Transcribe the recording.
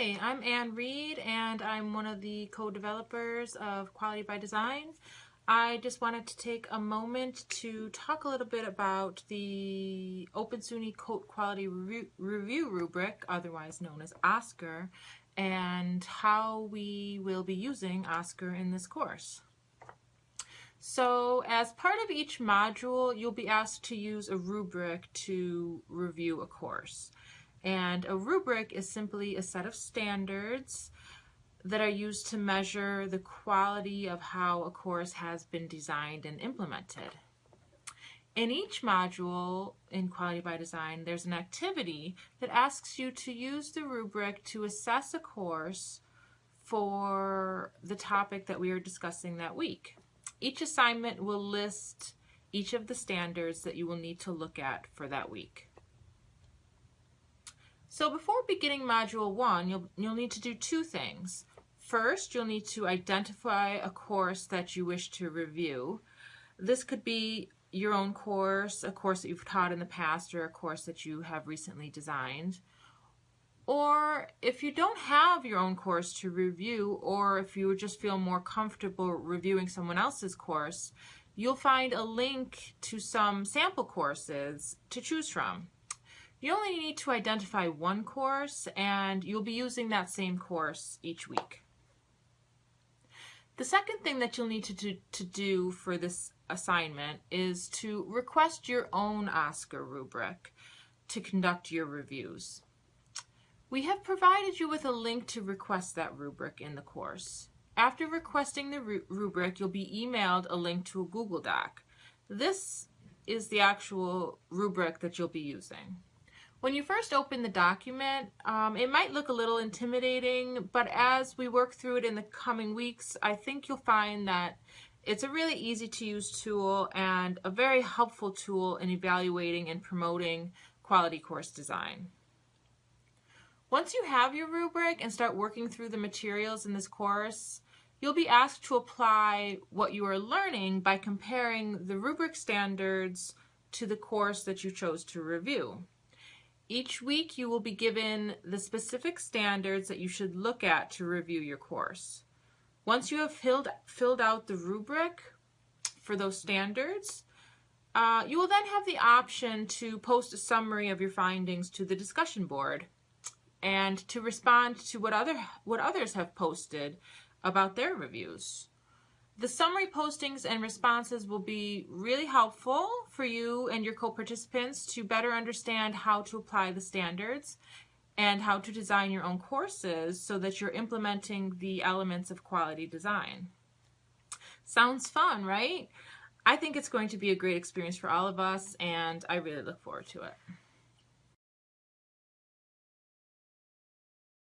Hi, I'm Ann Reed and I'm one of the co-developers of Quality by Design. I just wanted to take a moment to talk a little bit about the Open SUNY Course Quality Review, Review rubric, otherwise known as OSCQR, and how we will be using OSCQR in this course. So as part of each module, you'll be asked to use a rubric to review a course. And a rubric is simply a set of standards that are used to measure the quality of how a course has been designed and implemented. In each module in Quality by Design, there's an activity that asks you to use the rubric to assess a course for the topic that we are discussing that week. Each assignment will list each of the standards that you will need to look at for that week. So before beginning Module 1, you'll, you'll need to do two things. First, you'll need to identify a course that you wish to review. This could be your own course, a course that you've taught in the past, or a course that you have recently designed. Or if you don't have your own course to review, or if you just feel more comfortable reviewing someone else's course, you'll find a link to some sample courses to choose from. You only need to identify one course and you'll be using that same course each week. The second thing that you'll need to do, to do for this assignment is to request your own OSCQR rubric to conduct your reviews. We have provided you with a link to request that rubric in the course. After requesting the rubric, you'll be emailed a link to a Google Doc. This is the actual rubric that you'll be using. When you first open the document, um, it might look a little intimidating, but as we work through it in the coming weeks, I think you'll find that it's a really easy to use tool and a very helpful tool in evaluating and promoting quality course design. Once you have your rubric and start working through the materials in this course, you'll be asked to apply what you are learning by comparing the rubric standards to the course that you chose to review. Each week you will be given the specific standards that you should look at to review your course. Once you have filled, filled out the rubric for those standards, uh, you will then have the option to post a summary of your findings to the discussion board and to respond to what other what others have posted about their reviews. The summary postings and responses will be really helpful for you and your co-participants to better understand how to apply the standards and how to design your own courses so that you're implementing the elements of quality design. Sounds fun, right? I think it's going to be a great experience for all of us and I really look forward to it.